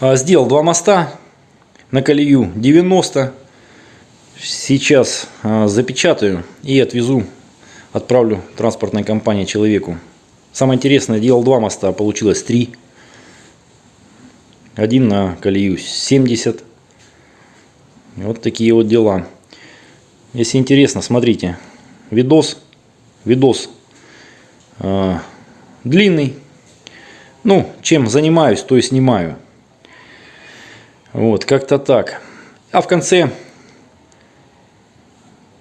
А, Сделал два моста на колею 90. Сейчас а, запечатаю и отвезу, отправлю транспортной компании человеку. Самое интересное, делал два моста, а получилось три. Один на колею 70. Вот такие вот дела. Если интересно, смотрите. Видос. Видос длинный. Ну, чем занимаюсь, то и снимаю. Вот, как-то так. А в конце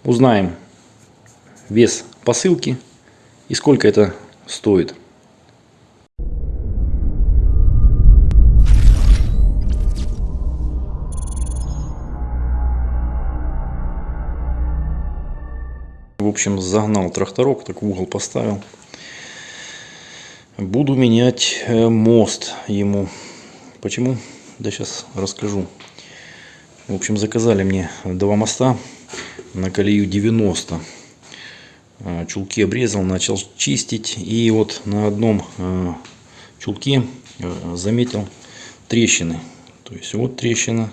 узнаем вес посылки и сколько это стоит. В общем, загнал тракторок, так в угол поставил. Буду менять э, мост ему. Почему? Да сейчас расскажу. В общем, заказали мне два моста на колею 90. Э, чулки обрезал, начал чистить. И вот на одном э, чулке заметил трещины. То есть вот трещина.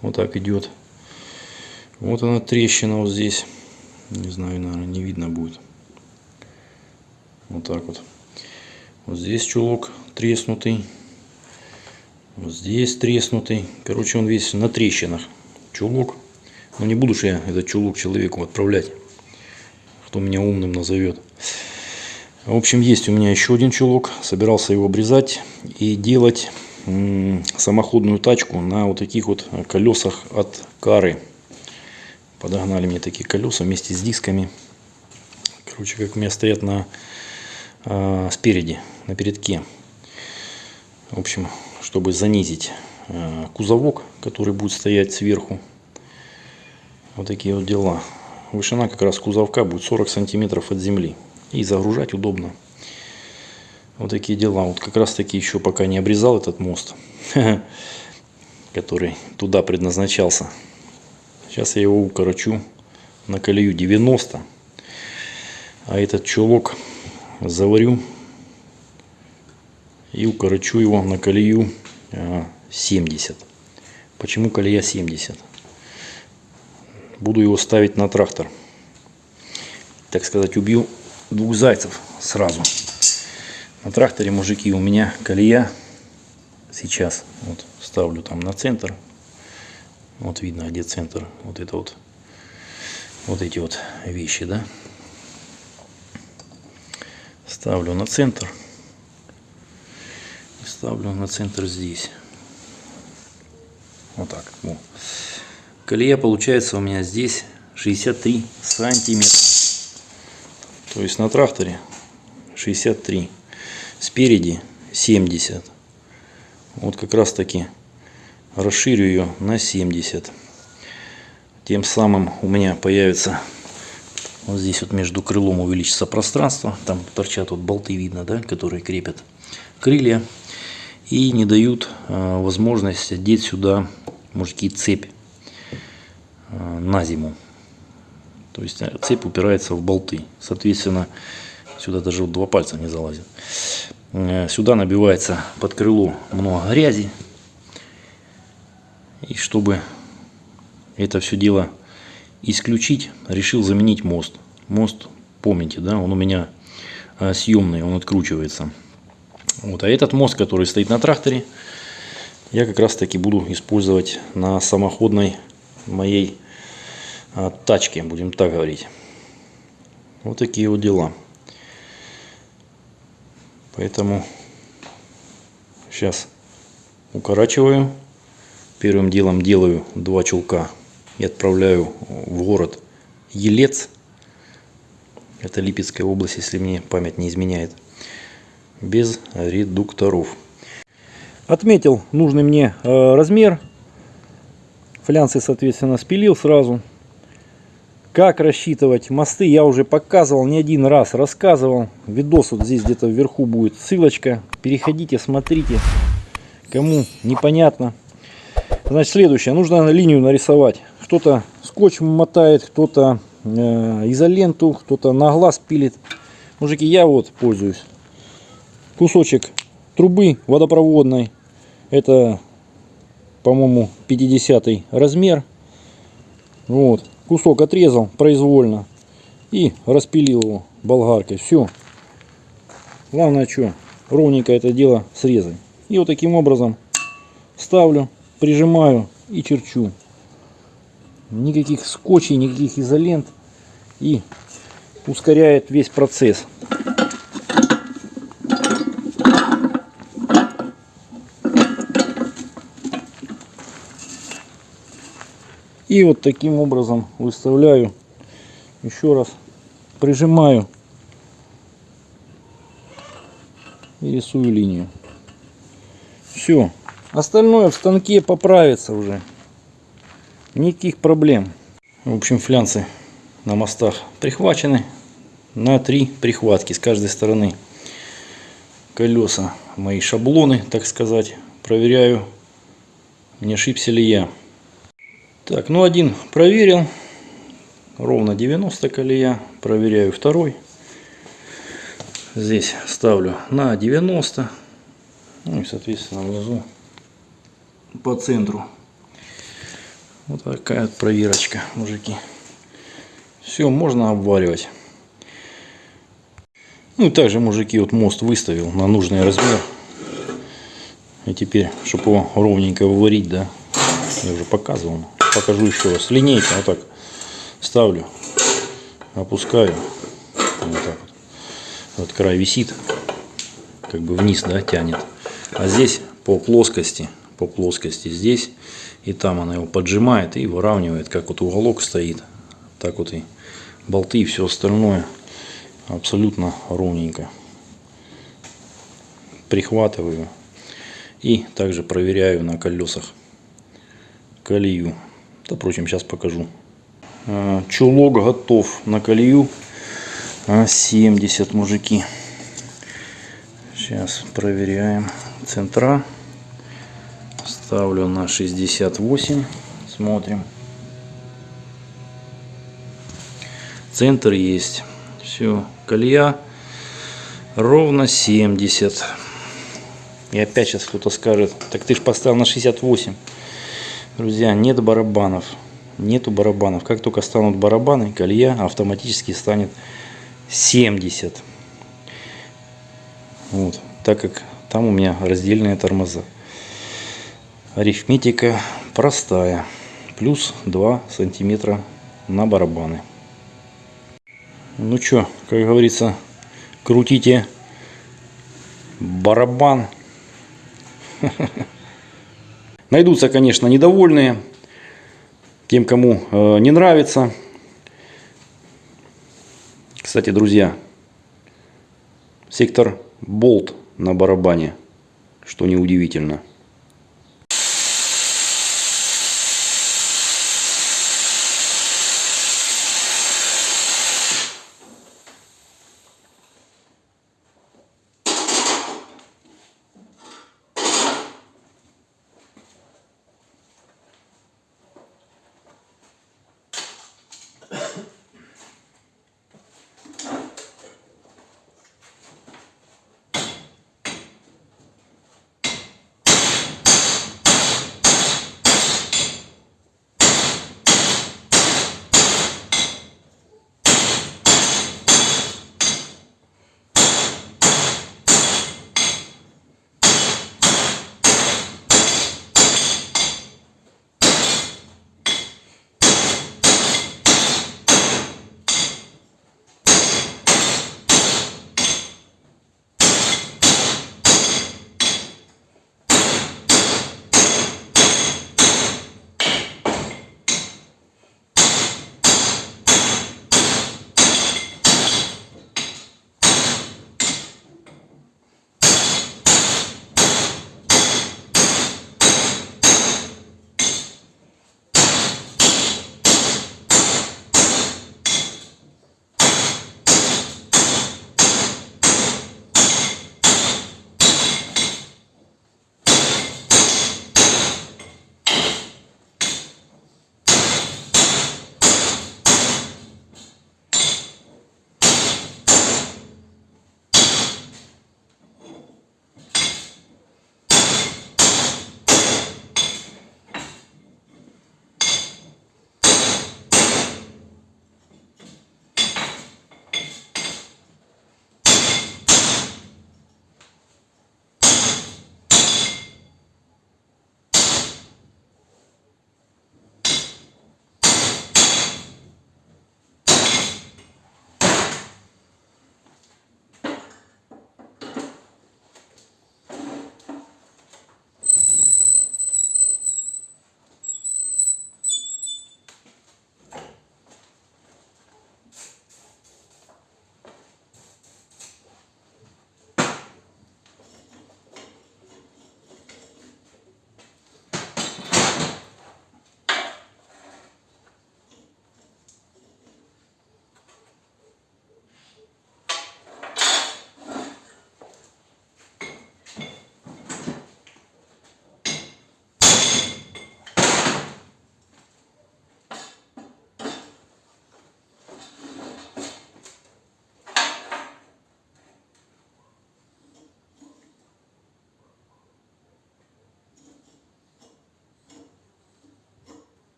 Вот так идет. Вот она трещина вот здесь. Не знаю, наверное, не видно будет. Вот так вот. Вот здесь чулок треснутый. Вот здесь треснутый. Короче, он весь на трещинах. Чулок. Но не буду же я этот чулок человеку отправлять. Кто меня умным назовет. В общем, есть у меня еще один чулок. Собирался его обрезать и делать самоходную тачку на вот таких вот колесах от кары. Подогнали мне такие колеса вместе с дисками. Короче, как у меня стоят на э, спереди, на передке. В общем, чтобы занизить э, кузовок, который будет стоять сверху. Вот такие вот дела. Вышина как раз кузовка будет 40 сантиметров от земли. И загружать удобно. Вот такие дела. Вот как раз таки еще пока не обрезал этот мост, который туда предназначался. Сейчас я его укорочу на колею 90. А этот чулок заварю и укорочу его на колею 70. А, Почему колея 70? Буду его ставить на трактор. Так сказать, убью двух зайцев сразу. На тракторе, мужики, у меня колея сейчас. Вот ставлю там на центр вот видно, где центр. Вот это вот. Вот эти вот вещи, да. Ставлю на центр. Ставлю на центр здесь. Вот так. Во. Колея получается у меня здесь 63 сантиметра. То есть на тракторе 63. Спереди 70. Вот как раз таки расширю ее на 70 тем самым у меня появится вот здесь вот между крылом увеличится пространство там торчат вот болты видно да которые крепят крылья и не дают э, возможность одеть сюда мужики цепь э, на зиму то есть э, цепь упирается в болты соответственно сюда даже два пальца не залазят э, сюда набивается под крыло много грязи и чтобы это все дело исключить, решил заменить мост. Мост, помните, да, он у меня а, съемный, он откручивается. Вот, а этот мост, который стоит на тракторе, я как раз таки буду использовать на самоходной моей а, тачке, будем так говорить. Вот такие вот дела. Поэтому сейчас укорачиваю Первым делом делаю два чулка и отправляю в город Елец. Это Липецкая область, если мне память не изменяет. Без редукторов. Отметил нужный мне э, размер. Флянцы, соответственно, спилил сразу. Как рассчитывать мосты я уже показывал не один раз, рассказывал. Видос вот здесь где-то вверху будет ссылочка. Переходите, смотрите. Кому непонятно, Значит, следующее. Нужно линию нарисовать. Кто-то скотч мотает, кто-то э, изоленту, кто-то на глаз пилит. Мужики, я вот пользуюсь. Кусочек трубы водопроводной. Это по-моему, 50 размер. Вот. Кусок отрезал произвольно и распилил его болгаркой. Все. Главное что, ровненько это дело срезать. И вот таким образом ставлю, прижимаю и черчу. Никаких скотчей, никаких изолент. И ускоряет весь процесс. И вот таким образом выставляю, еще раз прижимаю и рисую линию. Все. Остальное в станке поправится уже. Никаких проблем. В общем, флянцы на мостах прихвачены на три прихватки с каждой стороны. Колеса, мои шаблоны, так сказать. Проверяю, не ошибся ли я. Так, ну один проверил. Ровно 90 колея. Проверяю второй. Здесь ставлю на 90. Ну и соответственно внизу по центру. Вот такая проверочка, мужики. Все, можно обваривать. Ну и также, мужики, вот мост выставил на нужный размер. И теперь, чтобы его ровненько выварить, да, я уже показывал покажу еще раз. Линейка вот так ставлю, опускаю. Вот так вот. Вот край висит, как бы вниз, да, тянет. А здесь по плоскости, по плоскости здесь и там она его поджимает и выравнивает, как вот уголок стоит. Так вот и болты и все остальное абсолютно ровненько. Прихватываю и также проверяю на колесах колею. Да, впрочем, сейчас покажу. Чулок готов на колею 70, а, мужики. Сейчас проверяем центра. Ставлю на 68. Смотрим. Центр есть. Все. Колея ровно 70. И опять сейчас кто-то скажет, так ты ж поставил на 68. Друзья, нет барабанов. Нету барабанов. Как только станут барабаны, колея автоматически станет 70. Вот. Так как там у меня раздельные тормоза. Арифметика простая. Плюс 2 сантиметра на барабаны. Ну что, как говорится, крутите барабан. Найдутся, конечно, недовольные, тем, кому э, не нравится. Кстати, друзья, сектор болт на барабане, что неудивительно.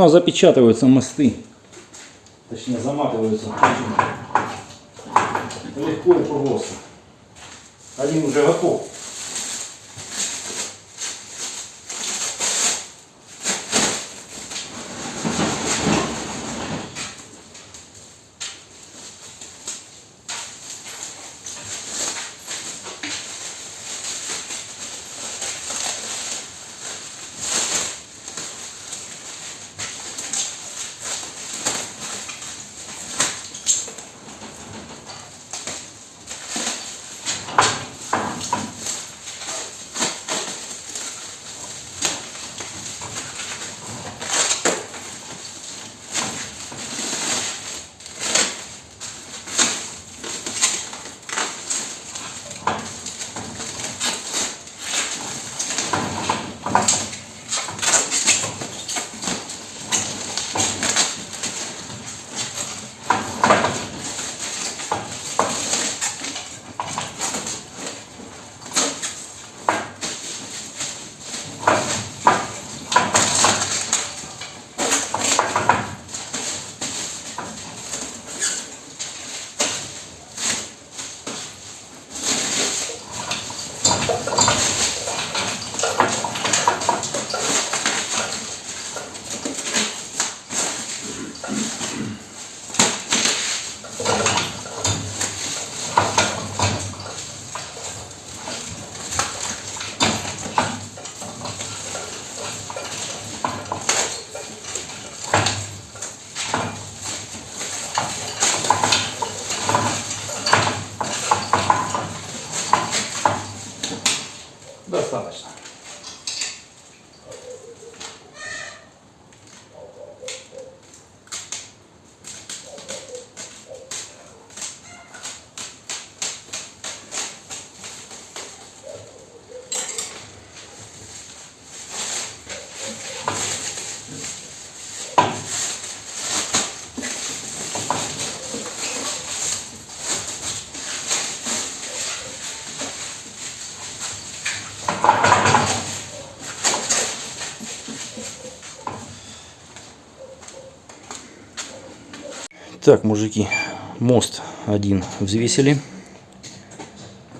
Ну, а запечатываются мосты. Точнее, заматываются легко и просто. Один уже готов. Так, мужики, мост один взвесили.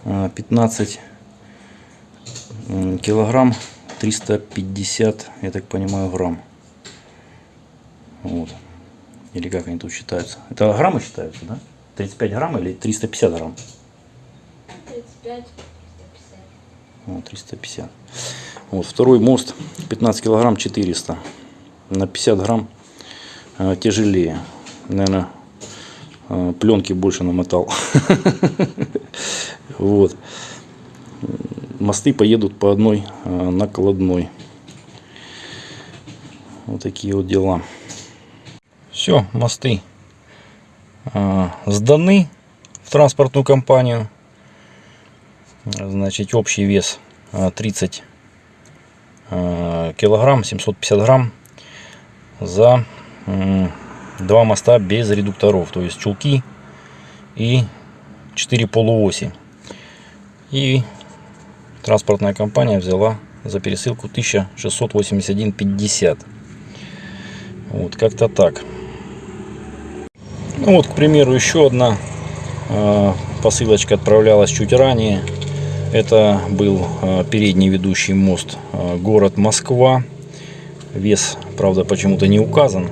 А, 15 м, килограмм 350, я так понимаю, грамм. Вот. Или как они тут считаются? Это граммы считаются, да? 35 грамм или 350 грамм? 35, 350. Вот, 350. Вот, второй мост 15 килограмм 400. На 50 грамм э, тяжелее. Наверное, э, пленки больше намотал. Вот. Мосты поедут по одной э, накладной. Вот такие вот дела. Все, мосты э, сданы в транспортную компанию. Значит, общий вес э, 30 э, килограмм, 750 грамм за два моста без редукторов. То есть чулки и 4 полуоси. И транспортная компания взяла за пересылку 1681,50. Вот как-то так. Ну вот, к примеру, еще одна э, посылочка отправлялась чуть ранее. Это был э, передний ведущий мост э, город Москва. Вес, правда, почему-то не указан.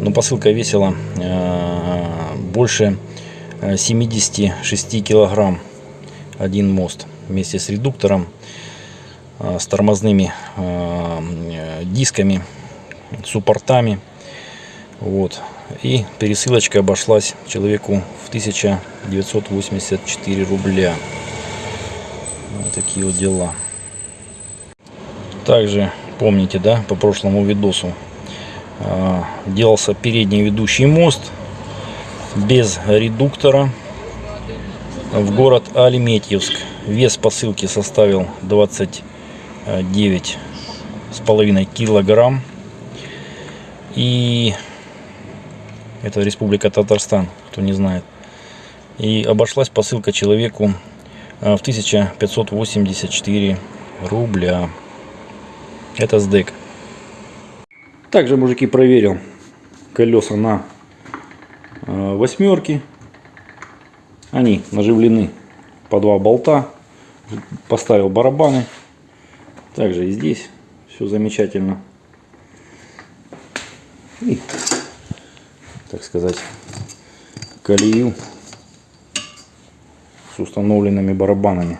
Но посылка весила э, больше э, 76 килограмм. Один мост вместе с редуктором, э, с тормозными э, э, дисками, суппортами. Вот. И пересылочка обошлась человеку в 1984 рубля. Вот такие вот дела. Также помните, да, по прошлому видосу делался передний ведущий мост без редуктора в город Альметьевск. Вес посылки составил 29 с половиной килограмм. И это Республика Татарстан, кто не знает. И обошлась посылка человеку а, в 1584 рубля. Это СДЭК. Также, мужики, проверил колеса на э, восьмерки. Они наживлены по два болта. Поставил барабаны. Также и здесь все замечательно. И, так сказать, колею с установленными барабанами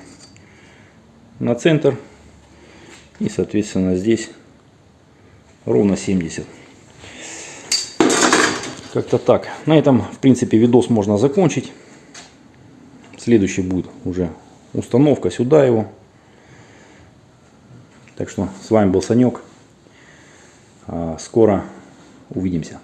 на центр. И, соответственно, здесь ровно 70. Как-то так. На этом, в принципе, видос можно закончить. Следующий будет уже установка сюда его. Так что с вами был Санек. А, Скоро увидимся.